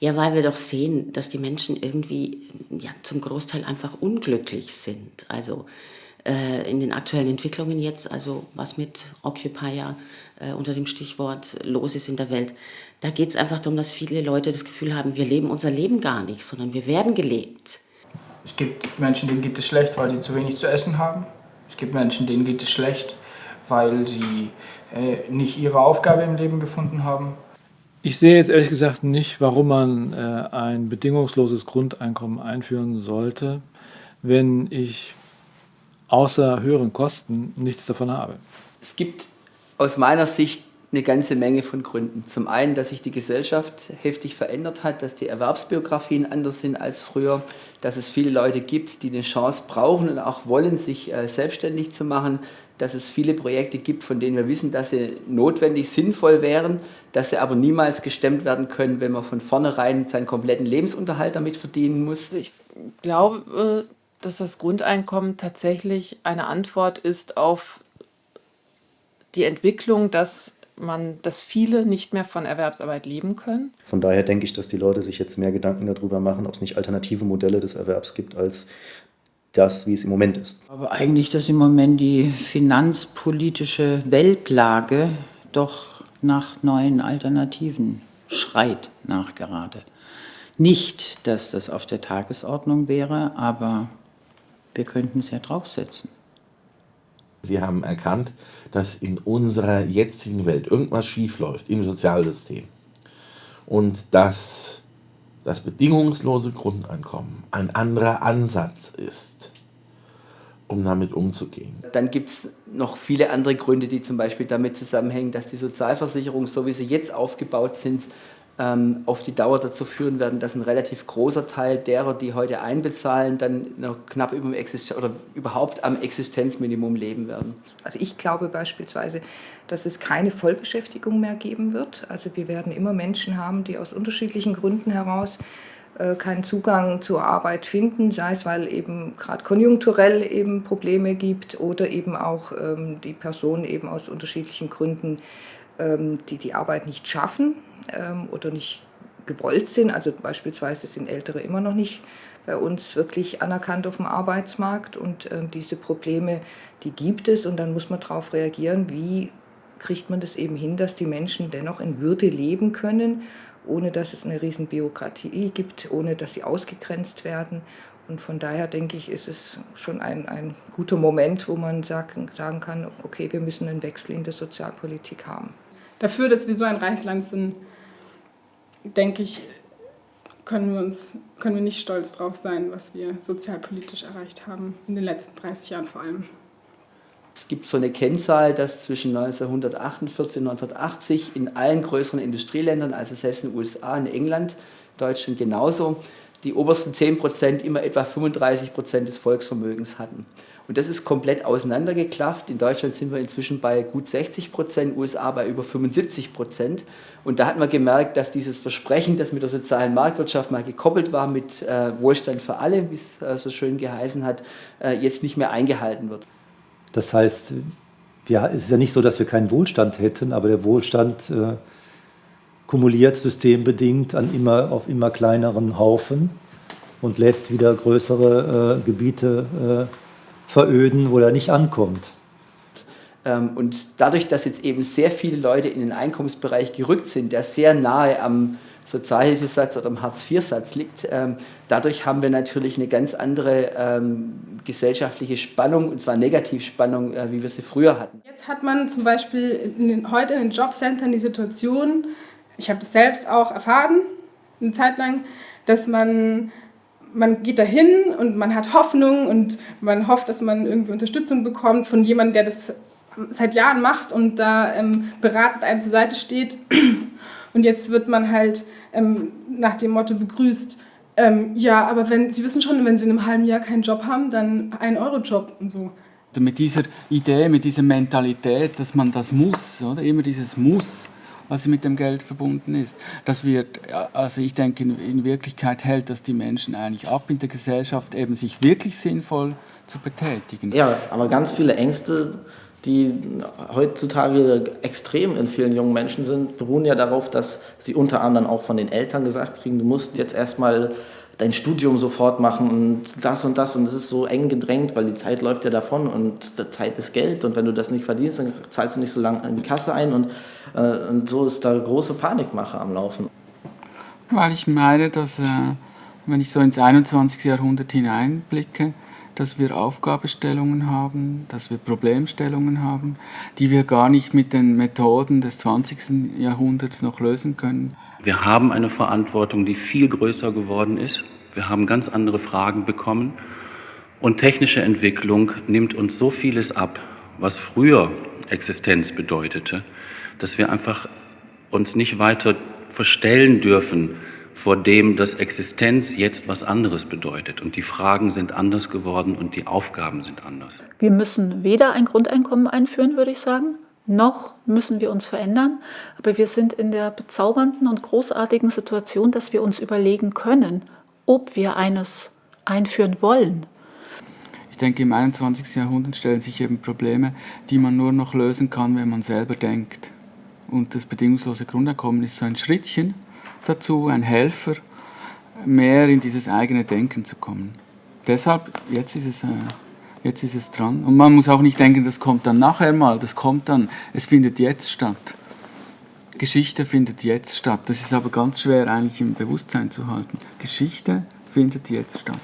Ja, weil wir doch sehen, dass die Menschen irgendwie ja, zum Großteil einfach unglücklich sind. Also äh, in den aktuellen Entwicklungen jetzt, also was mit Occupier äh, unter dem Stichwort los ist in der Welt, da geht es einfach darum, dass viele Leute das Gefühl haben, wir leben unser Leben gar nicht, sondern wir werden gelebt. Es gibt Menschen, denen geht es schlecht, weil sie zu wenig zu essen haben. Es gibt Menschen, denen geht es schlecht, weil sie äh, nicht ihre Aufgabe im Leben gefunden haben. Ich sehe jetzt ehrlich gesagt nicht, warum man äh, ein bedingungsloses Grundeinkommen einführen sollte, wenn ich außer höheren Kosten nichts davon habe. Es gibt aus meiner Sicht eine ganze Menge von Gründen. Zum einen, dass sich die Gesellschaft heftig verändert hat, dass die Erwerbsbiografien anders sind als früher, dass es viele Leute gibt, die eine Chance brauchen und auch wollen, sich äh, selbstständig zu machen, dass es viele Projekte gibt, von denen wir wissen, dass sie notwendig, sinnvoll wären, dass sie aber niemals gestemmt werden können, wenn man von vornherein seinen kompletten Lebensunterhalt damit verdienen muss. Ich glaube, äh, dass das Grundeinkommen tatsächlich eine Antwort ist auf die Entwicklung, dass man, dass viele nicht mehr von Erwerbsarbeit leben können. Von daher denke ich, dass die Leute sich jetzt mehr Gedanken darüber machen, ob es nicht alternative Modelle des Erwerbs gibt, als das, wie es im Moment ist. Aber eigentlich, dass im Moment die finanzpolitische Weltlage doch nach neuen Alternativen schreit nachgerade. Nicht, dass das auf der Tagesordnung wäre, aber wir könnten es ja draufsetzen. Sie haben erkannt, dass in unserer jetzigen Welt irgendwas schiefläuft im Sozialsystem und dass das bedingungslose Grundeinkommen ein anderer Ansatz ist, um damit umzugehen. Dann gibt es noch viele andere Gründe, die zum Beispiel damit zusammenhängen, dass die Sozialversicherungen, so wie sie jetzt aufgebaut sind, auf die Dauer dazu führen werden, dass ein relativ großer Teil derer, die heute einbezahlen, dann noch knapp über Existen oder überhaupt am Existenzminimum leben werden. Also ich glaube beispielsweise, dass es keine Vollbeschäftigung mehr geben wird. Also wir werden immer Menschen haben, die aus unterschiedlichen Gründen heraus äh, keinen Zugang zur Arbeit finden, sei es, weil eben gerade konjunkturell eben Probleme gibt oder eben auch ähm, die Personen eben aus unterschiedlichen Gründen, ähm, die die Arbeit nicht schaffen ähm, oder nicht gewollt sind. Also beispielsweise sind Ältere immer noch nicht bei uns wirklich anerkannt auf dem Arbeitsmarkt und ähm, diese Probleme, die gibt es und dann muss man darauf reagieren, wie kriegt man das eben hin, dass die Menschen dennoch in Würde leben können, ohne dass es eine riesen Bürokratie gibt, ohne dass sie ausgegrenzt werden. Und von daher denke ich, ist es schon ein, ein guter Moment, wo man sagen, sagen kann, okay, wir müssen einen Wechsel in der Sozialpolitik haben. Dafür, dass wir so ein reiches Land sind, denke ich, können wir, uns, können wir nicht stolz drauf sein, was wir sozialpolitisch erreicht haben, in den letzten 30 Jahren vor allem. Es gibt so eine Kennzahl, dass zwischen 1948 und 1980 in allen größeren Industrieländern, also selbst in den USA, in England, Deutschland genauso, die obersten 10 Prozent immer etwa 35 Prozent des Volksvermögens hatten. Und das ist komplett auseinandergeklafft. In Deutschland sind wir inzwischen bei gut 60 Prozent, USA bei über 75 Prozent. Und da hat man gemerkt, dass dieses Versprechen, das mit der sozialen Marktwirtschaft mal gekoppelt war, mit äh, Wohlstand für alle, wie es äh, so schön geheißen hat, äh, jetzt nicht mehr eingehalten wird. Das heißt, ja, es ist ja nicht so, dass wir keinen Wohlstand hätten, aber der Wohlstand äh, kumuliert systembedingt an immer, auf immer kleineren Haufen und lässt wieder größere äh, Gebiete äh, veröden, wo er nicht ankommt. Ähm, und dadurch, dass jetzt eben sehr viele Leute in den Einkommensbereich gerückt sind, der sehr nahe am Sozialhilfesatz oder am Hartz-IV-Satz liegt, ähm, dadurch haben wir natürlich eine ganz andere ähm, gesellschaftliche Spannung, und zwar Negativspannung, äh, wie wir sie früher hatten. Jetzt hat man zum Beispiel in den, heute in Jobcentern die Situation, ich habe das selbst auch erfahren, eine Zeit lang, dass man man geht dahin und man hat Hoffnung und man hofft, dass man irgendwie Unterstützung bekommt von jemandem, der das seit Jahren macht und da ähm, beratend einem zur Seite steht. Und jetzt wird man halt ähm, nach dem Motto begrüßt, ähm, ja, aber wenn Sie wissen schon, wenn Sie in einem halben Jahr keinen Job haben, dann ein Euro-Job und so. Mit dieser Idee, mit dieser Mentalität, dass man das muss, oder immer dieses Muss, was mit dem Geld verbunden ist. Das wird, also ich denke, in, in Wirklichkeit hält das die Menschen eigentlich ab in der Gesellschaft, eben sich wirklich sinnvoll zu betätigen. Ja, aber ganz viele Ängste die heutzutage extrem in vielen jungen Menschen sind, beruhen ja darauf, dass sie unter anderem auch von den Eltern gesagt kriegen, du musst jetzt erstmal dein Studium sofort machen und das und das und es ist so eng gedrängt, weil die Zeit läuft ja davon und Zeit ist Geld und wenn du das nicht verdienst, dann zahlst du nicht so lange in die Kasse ein und, äh, und so ist da große Panikmache am Laufen. Weil ich meine, dass äh, wenn ich so ins 21. Jahrhundert hineinblicke, dass wir Aufgabestellungen haben, dass wir Problemstellungen haben, die wir gar nicht mit den Methoden des 20. Jahrhunderts noch lösen können. Wir haben eine Verantwortung, die viel größer geworden ist. Wir haben ganz andere Fragen bekommen. Und technische Entwicklung nimmt uns so vieles ab, was früher Existenz bedeutete, dass wir einfach uns nicht weiter verstellen dürfen vor dem, dass Existenz jetzt was anderes bedeutet. Und die Fragen sind anders geworden und die Aufgaben sind anders. Wir müssen weder ein Grundeinkommen einführen, würde ich sagen, noch müssen wir uns verändern. Aber wir sind in der bezaubernden und großartigen Situation, dass wir uns überlegen können, ob wir eines einführen wollen. Ich denke, im 21. Jahrhundert stellen sich eben Probleme, die man nur noch lösen kann, wenn man selber denkt. Und das bedingungslose Grundeinkommen ist so ein Schrittchen, dazu, ein Helfer, mehr in dieses eigene Denken zu kommen. Deshalb, jetzt ist es, äh, jetzt ist es dran. Und man muss auch nicht denken, das kommt dann nachher mal, das kommt dann, es findet jetzt statt. Geschichte findet jetzt statt. Das ist aber ganz schwer eigentlich im Bewusstsein zu halten. Geschichte findet jetzt statt.